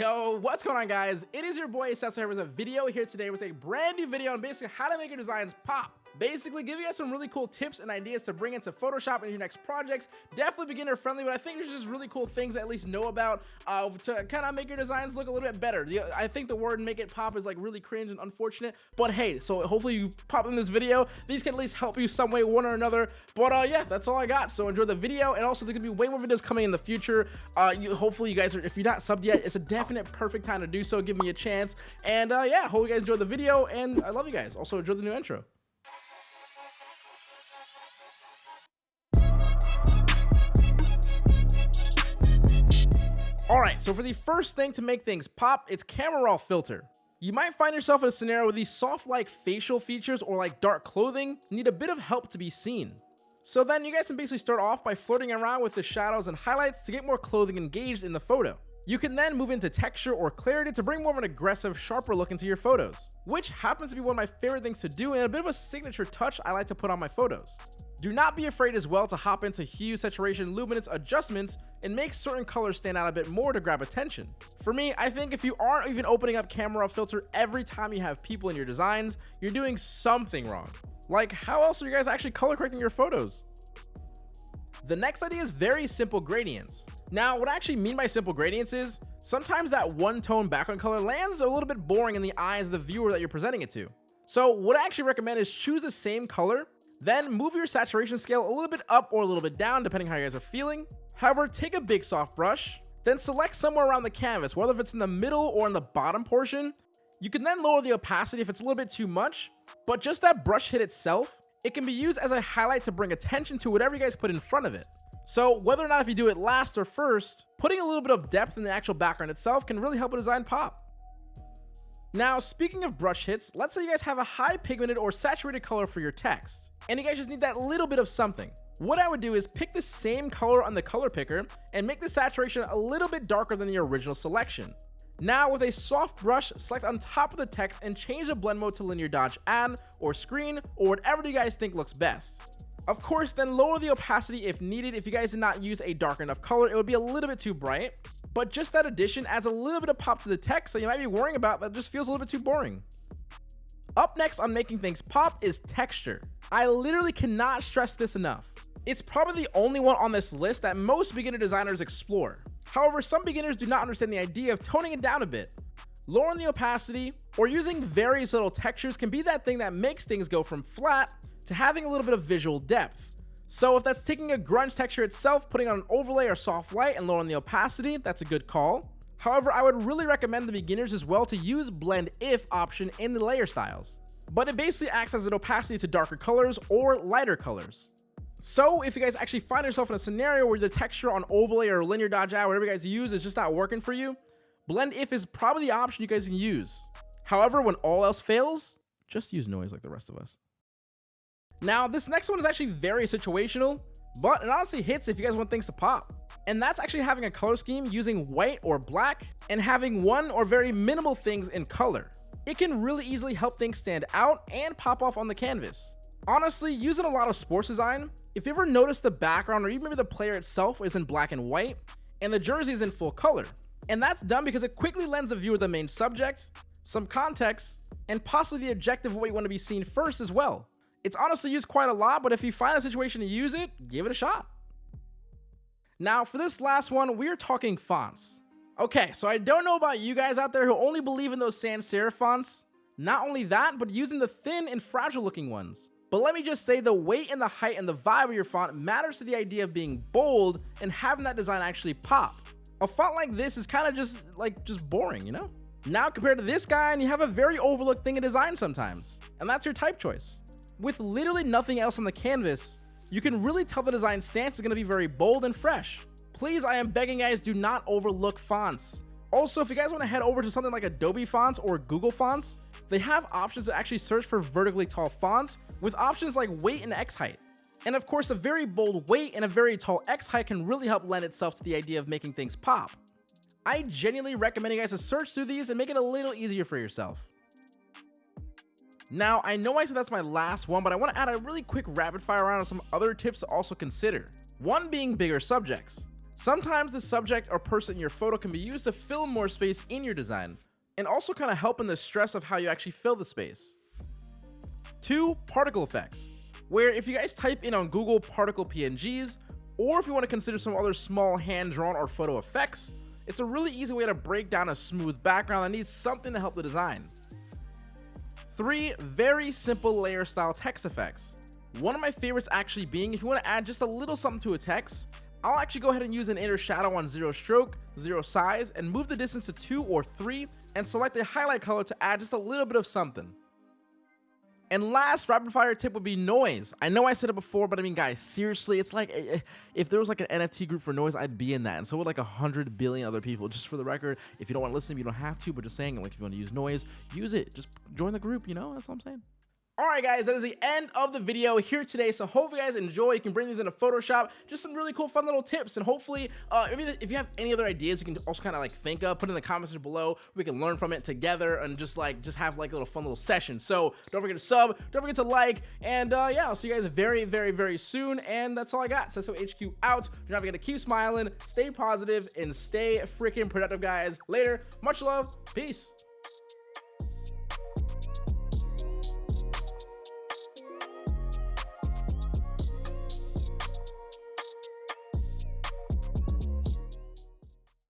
Yo, what's going on guys? It is your boy Cecil here with a video here today with a brand new video on basically how to make your designs pop. Basically, give you guys some really cool tips and ideas to bring into Photoshop in your next projects. Definitely beginner friendly, but I think there's just really cool things at least know about uh, to kind of make your designs look a little bit better. I think the word make it pop is like really cringe and unfortunate, but hey, so hopefully you pop in this video. These can at least help you some way, one or another. But uh, yeah, that's all I got. So enjoy the video, and also there's gonna be way more videos coming in the future. Uh, you, hopefully you guys are, if you're not subbed yet, it's a definite perfect time to do so. Give me a chance, and uh, yeah, hope you guys enjoy the video, and I love you guys. Also enjoy the new intro. Alright, so for the first thing to make things pop, it's camera raw filter. You might find yourself in a scenario where these soft like facial features or like dark clothing need a bit of help to be seen. So then you guys can basically start off by flirting around with the shadows and highlights to get more clothing engaged in the photo. You can then move into texture or clarity to bring more of an aggressive, sharper look into your photos, which happens to be one of my favorite things to do and a bit of a signature touch I like to put on my photos. Do not be afraid as well to hop into hue, saturation, luminance adjustments and make certain colors stand out a bit more to grab attention. For me, I think if you aren't even opening up camera filter every time you have people in your designs, you're doing something wrong. Like how else are you guys actually color correcting your photos? The next idea is very simple gradients. Now, what I actually mean by simple gradients is sometimes that one tone background color lands a little bit boring in the eyes of the viewer that you're presenting it to. So what I actually recommend is choose the same color then move your saturation scale a little bit up or a little bit down depending how you guys are feeling. However, take a big soft brush, then select somewhere around the canvas, whether if it's in the middle or in the bottom portion. You can then lower the opacity if it's a little bit too much, but just that brush hit itself, it can be used as a highlight to bring attention to whatever you guys put in front of it. So whether or not if you do it last or first, putting a little bit of depth in the actual background itself can really help a design pop. Now, speaking of brush hits, let's say you guys have a high pigmented or saturated color for your text, and you guys just need that little bit of something. What I would do is pick the same color on the color picker and make the saturation a little bit darker than the original selection. Now with a soft brush, select on top of the text and change the blend mode to linear dodge add or screen or whatever you guys think looks best. Of course, then lower the opacity if needed. If you guys did not use a dark enough color, it would be a little bit too bright but just that addition adds a little bit of pop to the text that you might be worrying about that just feels a little bit too boring. Up next on making things pop is texture. I literally cannot stress this enough. It's probably the only one on this list that most beginner designers explore. However, some beginners do not understand the idea of toning it down a bit. Lowering the opacity or using various little textures can be that thing that makes things go from flat to having a little bit of visual depth. So if that's taking a grunge texture itself, putting on an overlay or soft light and lowering the opacity, that's a good call. However, I would really recommend the beginners as well to use blend if option in the layer styles. But it basically acts as an opacity to darker colors or lighter colors. So if you guys actually find yourself in a scenario where the texture on overlay or linear dodge add, whatever you guys use is just not working for you, blend if is probably the option you guys can use. However, when all else fails, just use noise like the rest of us. Now, this next one is actually very situational, but it honestly hits if you guys want things to pop. And that's actually having a color scheme using white or black and having one or very minimal things in color. It can really easily help things stand out and pop off on the canvas. Honestly, using a lot of sports design, if you ever notice the background or even maybe the player itself is in black and white, and the jersey is in full color. And that's done because it quickly lends the viewer the main subject, some context, and possibly the objective of what you want to be seen first as well. It's honestly used quite a lot, but if you find a situation to use it, give it a shot. Now, for this last one, we're talking fonts. Okay, so I don't know about you guys out there who only believe in those sans serif fonts. Not only that, but using the thin and fragile looking ones. But let me just say the weight and the height and the vibe of your font matters to the idea of being bold and having that design actually pop. A font like this is kind of just like just boring, you know? Now compared to this guy and you have a very overlooked thing in design sometimes. And that's your type choice. With literally nothing else on the canvas, you can really tell the design stance is going to be very bold and fresh. Please, I am begging guys, do not overlook fonts. Also, if you guys want to head over to something like Adobe Fonts or Google Fonts, they have options to actually search for vertically tall fonts with options like weight and X height. And of course, a very bold weight and a very tall X height can really help lend itself to the idea of making things pop. I genuinely recommend you guys to search through these and make it a little easier for yourself. Now, I know I said that's my last one, but I want to add a really quick rapid fire round of some other tips to also consider. One being bigger subjects. Sometimes the subject or person in your photo can be used to fill more space in your design, and also kind of help in the stress of how you actually fill the space. 2. Particle effects, where if you guys type in on Google particle PNGs, or if you want to consider some other small hand-drawn or photo effects, it's a really easy way to break down a smooth background that needs something to help the design. 3. Very simple layer style text effects. One of my favorites actually being if you want to add just a little something to a text, I'll actually go ahead and use an inner shadow on 0 stroke, 0 size, and move the distance to 2 or 3, and select a highlight color to add just a little bit of something. And last rapid fire tip would be noise. I know I said it before, but I mean, guys, seriously, it's like eh, eh, if there was like an NFT group for noise, I'd be in that. And so would like a hundred billion other people. Just for the record, if you don't want to listen, you don't have to, but just saying, like if you want to use noise, use it. Just join the group, you know? That's what I'm saying. Alright guys, that is the end of the video here today, so hopefully you guys enjoy, you can bring these into Photoshop, just some really cool fun little tips, and hopefully, uh, if, you, if you have any other ideas, you can also kind of like think of, put in the comments below, we can learn from it together, and just like, just have like a little fun little session, so don't forget to sub, don't forget to like, and uh, yeah, I'll see you guys very, very, very soon, and that's all I got, so HQ out, do not forget to keep smiling, stay positive, and stay freaking productive, guys, later, much love, peace.